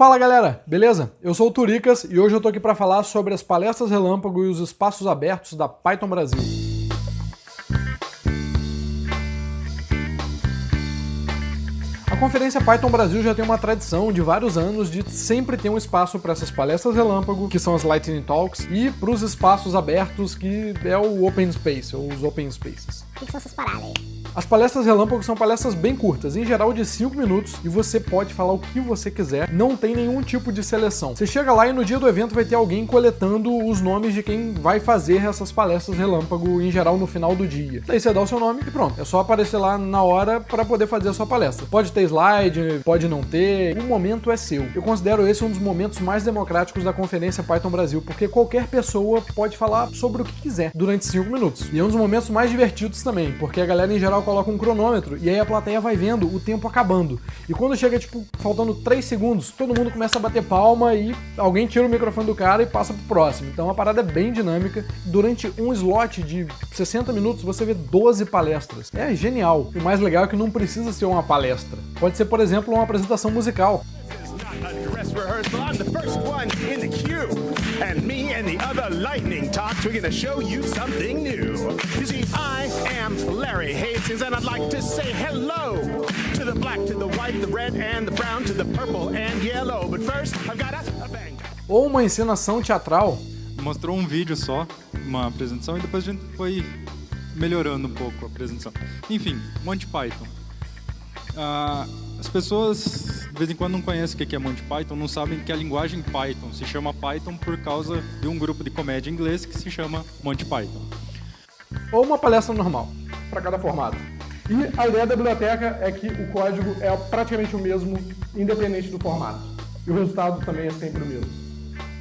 Fala galera, beleza? Eu sou o Turicas e hoje eu tô aqui para falar sobre as palestras relâmpago e os espaços abertos da Python Brasil. A conferência Python Brasil já tem uma tradição de vários anos de sempre ter um espaço para essas palestras relâmpago, que são as Lightning Talks, e para os espaços abertos, que é o Open Space, ou os Open Spaces. O que são essas paradas aí? As palestras relâmpago são palestras bem curtas, em geral de 5 minutos, e você pode falar o que você quiser, não tem nenhum tipo de seleção. Você chega lá e no dia do evento vai ter alguém coletando os nomes de quem vai fazer essas palestras relâmpago, em geral no final do dia. Daí você dá o seu nome e pronto, é só aparecer lá na hora para poder fazer a sua palestra. Pode ter slide, pode não ter, o momento é seu. Eu considero esse um dos momentos mais democráticos da conferência Python Brasil, porque qualquer pessoa pode falar sobre o que quiser durante 5 minutos. E é um dos momentos mais divertidos também, porque a galera em geral coloca um cronômetro e aí a plateia vai vendo o tempo acabando. E quando chega, tipo, faltando 3 segundos, todo mundo começa a bater palma e alguém tira o microfone do cara e passa pro próximo. Então a parada é bem dinâmica. Durante um slot de 60 minutos você vê 12 palestras. É genial. O mais legal é que não precisa ser uma palestra. Pode ser, por exemplo, uma apresentação musical. And me and the other lightning talks, we're gonna show you something new. You see, I am Larry Hastings, and I'd like to say hello to the black, to the white, the red, and the brown, to the purple and yellow. But first, I've got a, a bang. Ou uma encenação teatral. Mostrou um vídeo só, uma apresentação, e depois a gente foi melhorando um pouco a apresentação. Enfim, Monty Python. Uh, as pessoas, vez em quando, não conhecem o que é Monty Python, não sabem que a linguagem Python se chama Python por causa de um grupo de comédia inglês que se chama Monty Python. Ou uma palestra normal, para cada formato. E a ideia da biblioteca é que o código é praticamente o mesmo, independente do formato. E o resultado também é sempre o mesmo.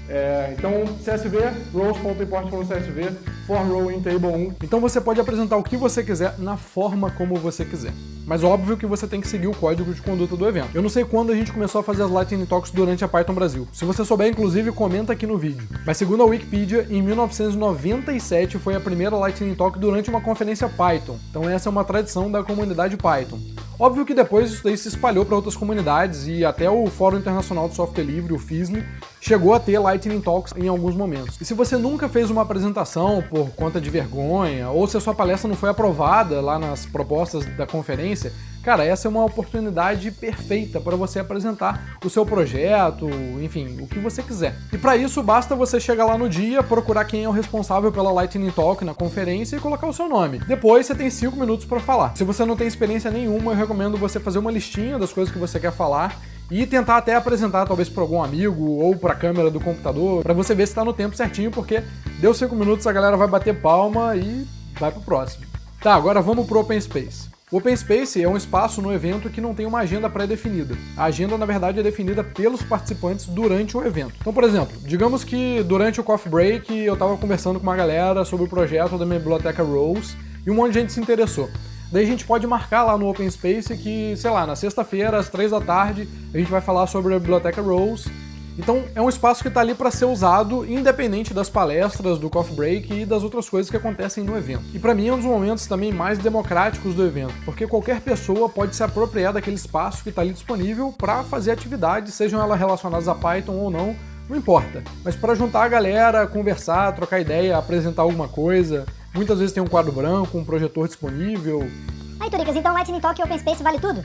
É, então, CSV, rows.import CSV, for row in table 1. Então você pode apresentar o que você quiser na forma como você quiser. Mas óbvio que você tem que seguir o código de conduta do evento. Eu não sei quando a gente começou a fazer as Lightning Talks durante a Python Brasil. Se você souber, inclusive, comenta aqui no vídeo. Mas segundo a Wikipedia, em 1997 foi a primeira Lightning Talk durante uma conferência Python. Então essa é uma tradição da comunidade Python. Óbvio que depois isso daí se espalhou para outras comunidades e até o Fórum Internacional de Software Livre, o FISLI, chegou a ter Lightning Talks em alguns momentos. E se você nunca fez uma apresentação por conta de vergonha, ou se a sua palestra não foi aprovada lá nas propostas da conferência, Cara, essa é uma oportunidade perfeita para você apresentar o seu projeto, enfim, o que você quiser. E para isso basta você chegar lá no dia, procurar quem é o responsável pela Lightning Talk na conferência e colocar o seu nome. Depois você tem 5 minutos para falar. Se você não tem experiência nenhuma, eu recomendo você fazer uma listinha das coisas que você quer falar e tentar até apresentar talvez para algum amigo ou para a câmera do computador, para você ver se está no tempo certinho, porque deu 5 minutos a galera vai bater palma e vai pro próximo. Tá, agora vamos pro Open Space. O Open Space é um espaço no evento que não tem uma agenda pré-definida. A agenda, na verdade, é definida pelos participantes durante o evento. Então, por exemplo, digamos que durante o coffee break eu estava conversando com uma galera sobre o projeto da minha biblioteca Rose e um monte de gente se interessou. Daí a gente pode marcar lá no Open Space que, sei lá, na sexta-feira, às três da tarde, a gente vai falar sobre a biblioteca Rose então é um espaço que está ali para ser usado independente das palestras, do coffee break e das outras coisas que acontecem no evento. E para mim é um dos momentos também mais democráticos do evento, porque qualquer pessoa pode se apropriar daquele espaço que está ali disponível para fazer atividades, sejam elas relacionadas a Python ou não, não importa. Mas para juntar a galera, conversar, trocar ideia, apresentar alguma coisa, muitas vezes tem um quadro branco, um projetor disponível. Aí, Turicas, então Lightning Talk e Open Space vale tudo?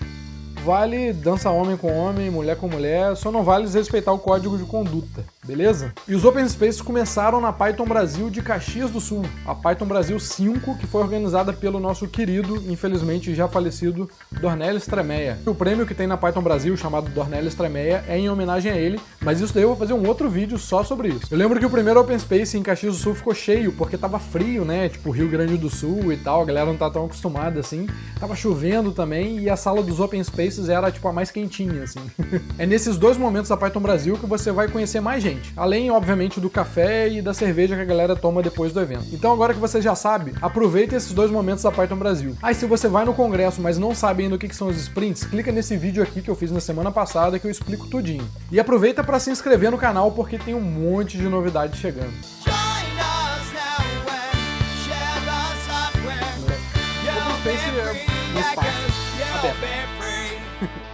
vale dança homem com homem, mulher com mulher, só não vale desrespeitar o código de conduta, beleza? E os Open Spaces começaram na Python Brasil de Caxias do Sul, a Python Brasil 5, que foi organizada pelo nosso querido, infelizmente já falecido, Dornelis Tremeia. O prêmio que tem na Python Brasil, chamado Dornelis Tremeia, é em homenagem a ele, mas isso daí eu vou fazer um outro vídeo só sobre isso. Eu lembro que o primeiro Open Space em Caxias do Sul ficou cheio, porque tava frio, né? Tipo, Rio Grande do Sul e tal, a galera não tá tão acostumada assim. Tava chovendo também, e a sala dos Open Spaces era tipo a mais quentinha, assim. é nesses dois momentos da Python Brasil que você vai conhecer mais gente, além, obviamente, do café e da cerveja que a galera toma depois do evento. Então agora que você já sabe, aproveite esses dois momentos da Python Brasil. Aí se você vai no congresso, mas não sabe ainda o que são os sprints, clica nesse vídeo aqui que eu fiz na semana passada que eu explico tudinho. E aproveita para se inscrever no canal porque tem um monte de novidades chegando. Open Space é um espaço aberto.